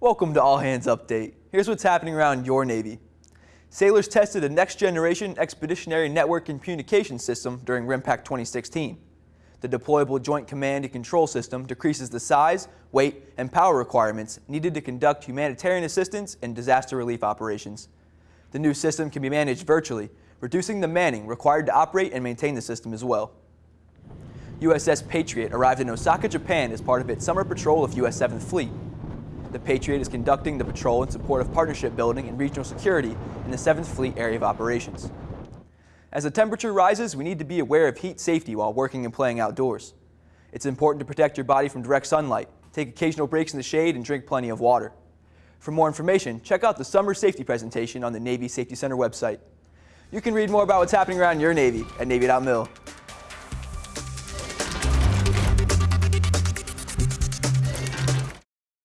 Welcome to All Hands Update. Here's what's happening around your Navy. Sailors tested a next-generation expeditionary network and communication system during RIMPAC 2016. The deployable Joint Command and Control System decreases the size, weight, and power requirements needed to conduct humanitarian assistance and disaster relief operations. The new system can be managed virtually, reducing the manning required to operate and maintain the system as well. USS Patriot arrived in Osaka, Japan as part of its summer patrol of US 7th Fleet. The Patriot is conducting the patrol in support of partnership building and regional security in the 7th Fleet area of operations. As the temperature rises, we need to be aware of heat safety while working and playing outdoors. It's important to protect your body from direct sunlight, take occasional breaks in the shade, and drink plenty of water. For more information, check out the summer safety presentation on the Navy Safety Center website. You can read more about what's happening around your Navy at Navy.mil.